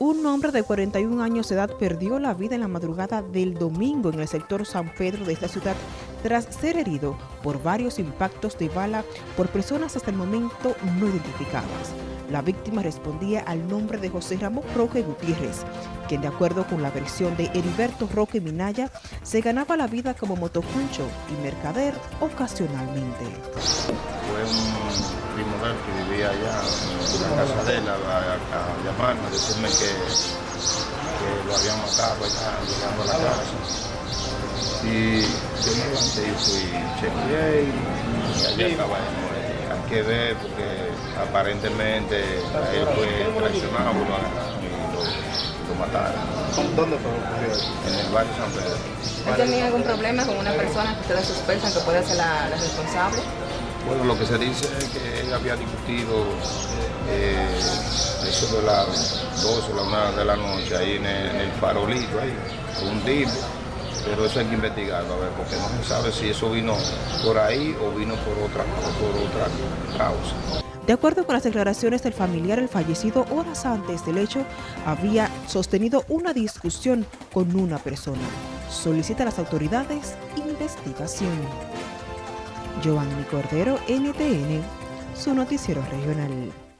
Un hombre de 41 años de edad perdió la vida en la madrugada del domingo en el sector San Pedro de esta ciudad tras ser herido por varios impactos de bala por personas hasta el momento no identificadas. La víctima respondía al nombre de José Ramón Roque Gutiérrez, quien de acuerdo con la versión de Heriberto Roque Minaya, se ganaba la vida como motoconcho y mercader ocasionalmente. Que vivía allá en la casa de él a, a llamarme, a decirme que, que, lo habían matado allá llegando a la casa. Y yo me levanté y fui, chequeé y allá estaba él hay que ver porque aparentemente él fue traicionado lo agarraron y lo, lo mataron. ¿Dónde fue ocurrido En el barrio San Pedro. ¿Ha tenido algún problema con una persona que ustedes sospechan que puede ser la, la responsable? Bueno, lo que se dice es que él había discutido eh, eso de las 12 o la 1 de la noche ahí en el, farolito, ahí, un tipo pero eso hay que investigarlo, a ver, porque no se sabe si eso vino por ahí o vino por otra, por otra causa. De acuerdo con las declaraciones del familiar, el fallecido horas antes del hecho había sostenido una discusión con una persona. Solicita a las autoridades investigación. Giovanni Cordero, NTN, su noticiero regional.